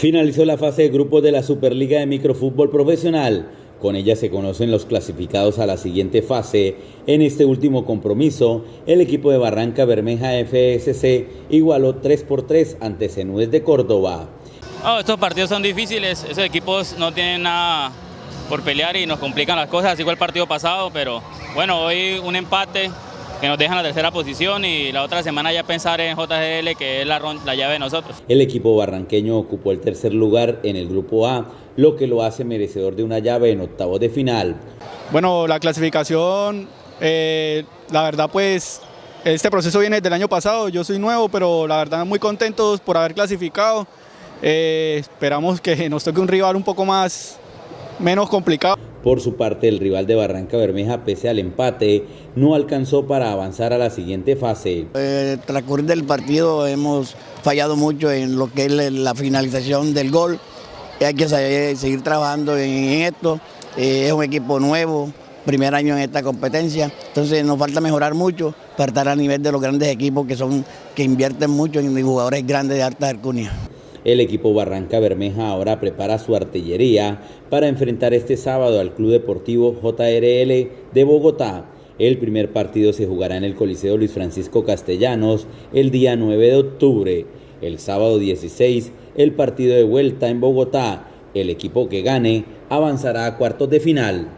Finalizó la fase de grupos de la Superliga de Microfútbol Profesional. Con ella se conocen los clasificados a la siguiente fase. En este último compromiso, el equipo de Barranca Bermeja FSC igualó 3 por 3 ante Cenúes de Córdoba. Oh, estos partidos son difíciles, esos equipos no tienen nada por pelear y nos complican las cosas, así fue el partido pasado, pero bueno, hoy un empate que nos dejan la tercera posición y la otra semana ya pensar en JGL que es la, la llave de nosotros. El equipo barranqueño ocupó el tercer lugar en el grupo A, lo que lo hace merecedor de una llave en octavos de final. Bueno, la clasificación, eh, la verdad pues este proceso viene del año pasado, yo soy nuevo, pero la verdad muy contentos por haber clasificado. Eh, esperamos que nos toque un rival un poco más menos complicado. Por su parte, el rival de Barranca Bermeja, pese al empate, no alcanzó para avanzar a la siguiente fase. Eh, transcurrir del partido hemos fallado mucho en lo que es la finalización del gol. Hay que seguir trabajando en esto. Eh, es un equipo nuevo, primer año en esta competencia, entonces nos falta mejorar mucho para estar a nivel de los grandes equipos que son que invierten mucho en jugadores grandes de alta alcurnia. El equipo Barranca Bermeja ahora prepara su artillería para enfrentar este sábado al Club Deportivo JRL de Bogotá. El primer partido se jugará en el Coliseo Luis Francisco Castellanos el día 9 de octubre. El sábado 16, el partido de vuelta en Bogotá. El equipo que gane avanzará a cuartos de final.